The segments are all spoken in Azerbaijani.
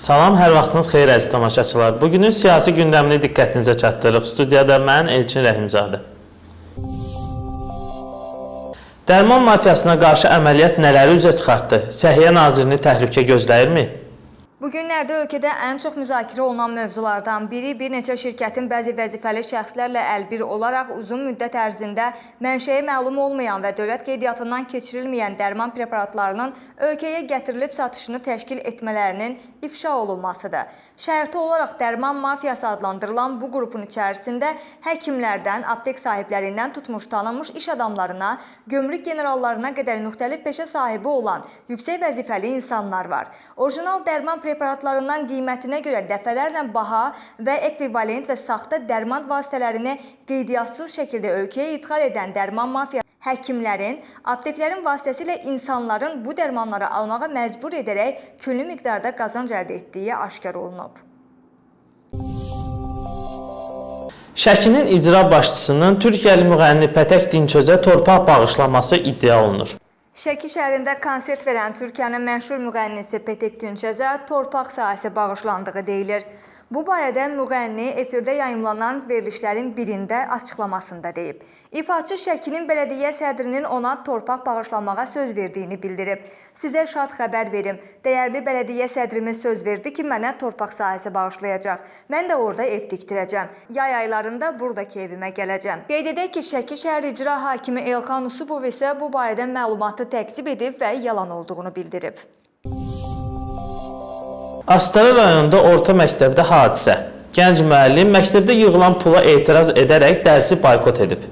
Salam, hər vaxtınız xeyir əziz tamaşaçılar. Bugünün siyasi gündəmini diqqətinizə çatdırırıq. Studiyada mən Elçin Rəhimzadə. Dərman mafiyasına qarşı əməliyyat nələri üzə çıxartdı? Səhiyyə nazirini təhlükə gözləyirmi? Bu günlərdə ölkədə ən çox müzakirə olunan mövzulardan biri bir neçə şirkətin bəzi vəzifəli şəxslərlə əlbir olaraq uzun müddət ərzində mənşəyi məlum olmayan və dövlət qeydiyyatından keçirilməyən dərman preparatlarının ölkəyə gətirilib satışını təşkil etmələrinin ifşa olunmasıdır. Şərti olaraq dərman mafiyası adlandırılan bu qrupun içərisində həkimlərdən, aptek sahiblərindən tutmuş tanınmış iş adamlarına, gömrük generallarına qədər müxtəlif peşə sahibi olan yüksək vəzifəli insanlar var. Orijinal dərman preparatlarından qiymətinə görə dəfələrlə baha və ekvivalent və saxta dərman vasitələrini qeydiyyatсız şəkildə ölkəyə idxal edən dərman mafiyası həkimlərin, apteklərin vasitəsilə insanların bu dərmanları almağa məcbur edərək külli miqdarda qazanc əldə etdiyi aşkar olunub. Şəkinin icra başçısının Türkiyəli müğənni Pətək Dinçözə torpaq bağışlaması iddia olunur. Şəki şəhərində konsert verən Türkiyənin məşhur müğənnisi Petek Günçəzə torpaq sahəsi bağışlandığı deyilir. Bu barədə müğənni efirdə yayımlanan verilişlərin birində açıqlamasında deyib. İfaçı Şəkinin bələdiyyə sədrinin ona torpaq bağışlamağa söz verdiyini bildirib. Sizə şad xəbər verim. Dəyərli bələdiyyə sədrimiz söz verdi ki, mənə torpaq sahəsi bağışlayacaq. Mən də orada ev tikdirəcəm. Yay aylarında buradakı evimə gələcəm. Qeyd edək ki, Şəki şəhər icra hakimi Elxan Usubov isə bu barədə məlumatı təkzib edib və yalan olduğunu bildirib. Astara rayonunda orta məktəbdə hadisə. Gənc müəllim məktəbdə yığılan pula etiraz edərək dərsi boykot edib.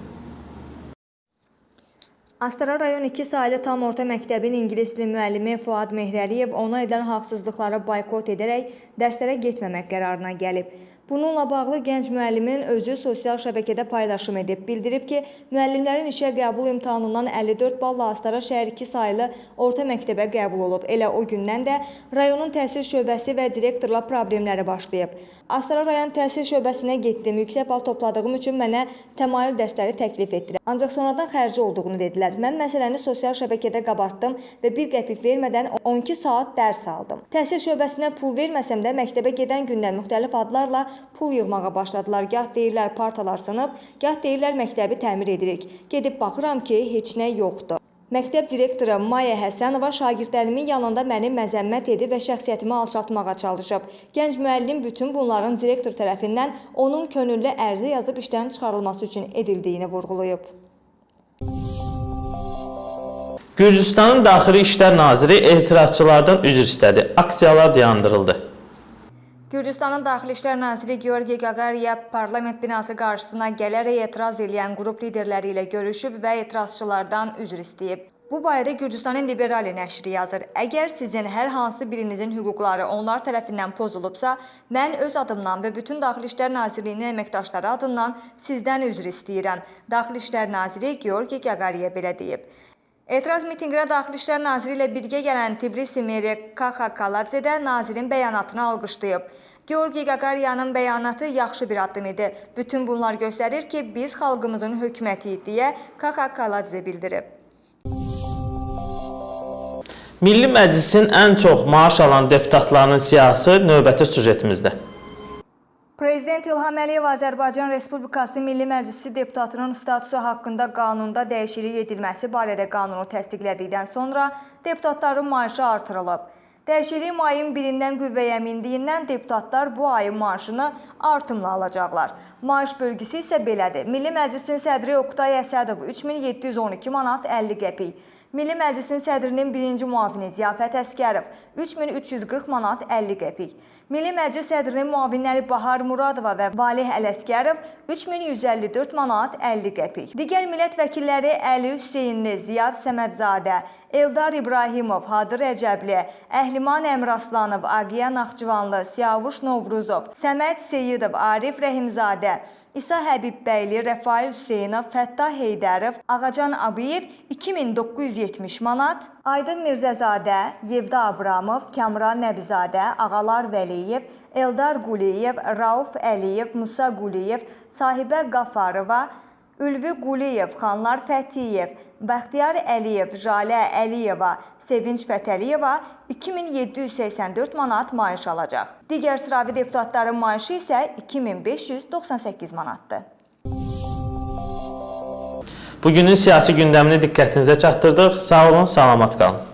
Astara rayon 2 saylı tam orta məktəbin ingilis dili müəllimi Fuad Mehrəliyev ona edilən haqsızlıqları boykot edərək dərslərə getməmək qərarına gəlib. Bununla bağlı gənc müəllimin özü sosial şəbəkədə paylaşım edib. Bildirib ki, müəllimlərin işə qəbul imtahanından 54 balla Astara şəhər 2 saylı orta məktəbə qəbul olub. Elə o gündən də rayonun təhsil şöbəsi və direktorla problemləri başlayıb. Astara rayon təhsil şöbəsinə getdim. Yüksək bal topladığım üçün mənə təmayül dərsləri təklif etdilər. Ancaq sonradan xərci olduğunu dedilər. Mən məsələni sosial şəbəkədə qabartdım və bir qəpik vermədən 12 saat dərs aldım. Təhsil şöbəsinə pul verməsəm də məktəbə gedən gündən müxtəlif adlarla pul yığmağa başladılar. Gah deyirlər partalar sınıb, gah deyirlər məktəbi təmir edirik. Gedib baxıram ki, heç nə yoxdur. Məktəb direktoru Maya Həsənova şagirdlərimin yanında məni məzəmmət edib və şəxsiyyətimi alçaltmağa çalışıb. Gənc müəllim bütün bunların direktor tərəfindən onun könüllü ərizə yazıb işdən çıxarılması üçün edildiyini vurğulayıb. Gürcüstanın Daxili İşlər Naziri etirazçılardan üzr istədi. Aksiyalar dayandırıldı. Gürcüstanın Daxili İşlər Naziri Georgi Gagariyev parlament binası qarşısına gələrək etiraz edən qrup liderləri ilə görüşüb və etirazçılardan üzr istəyib. Bu barədə Gürcüstanın Liberali nəşri yazır. Əgər sizin hər hansı birinizin hüquqları onlar tərəfindən pozulubsa, mən öz adımdan və bütün Daxili İşlər Nazirliyinin əməkdaşları adından sizdən üzr istəyirəm. Daxili İşlər Naziri Georgi Gagariyev belə deyib. Etiraz mitinqinə Daxili İşlər Naziri ilə birgə gələn Tbilisi meri Kaxa Kaladze də nazirin bəyanatını alqışlayıb. Georgi Gagariyanın bəyanatı yaxşı bir addım idi. Bütün bunlar göstərir ki, biz xalqımızın hökumətiyik deyə Kaxa Kaladze bildirib. Milli Məclisin ən çox maaş alan deputatlarının siyahısı növbəti süjetimizdə. Prezident İlham Əliyev Azərbaycan Respublikası Milli Məclisi deputatının statusu haqqında qanunda dəyişiklik edilməsi barədə qanunu təsdiqlədikdən sonra deputatların maaşı artırılıb. Dəyişiklik mayın 1-dən qüvvəyə mindiyindən deputatlar bu ayın maaşını artımla alacaqlar. Maaş bölgüsü isə belədir. Milli Məclisin sədri Oqtay Əsədov 3712 manat 50 qəpik. Milli Məclisin sədrinin birinci müavini Ziyafət Əskərov 3340 manat 50 qəpik. Milli Məclis sədrinin müavinləri Bahar Muradova və Valih Ələskərov 3154 manat 50 qəpik. Digər millət vəkilləri Əli Hüseynli, Ziyad Səmədzadə, Eldar İbrahimov, Hadır Rəcəbli, Əhliman Əmraslanov, Aqiya Naxçıvanlı, Siyavuş Novruzov, Səməd Seyidov, Arif Rəhimzadə, İsa Həbibbəyli, Rəfail Hüseynov, Fəttah Heydərov, Ağacan Abiyev 2970 manat, Aydın Mirzəzadə, Yevda Abramov, Kamran Nəbizadə, Ağalar Vəliyev, Eldar Quliyev, Rauf Əliyev, Musa Quliyev, Sahibə Qafarova, Ülvi Quliyev, Xanlar Fətiyev, Bəxtiyar Əliyev, Jalə Əliyeva, Sevinç Fətəliyeva 2784 manat maaş alacaq. Digər sıravi deputatların maaşı isə 2598 manatdır. Bugünün siyasi gündəmini diqqətinizə çatdırdıq. Sağ olun, salamat qalın.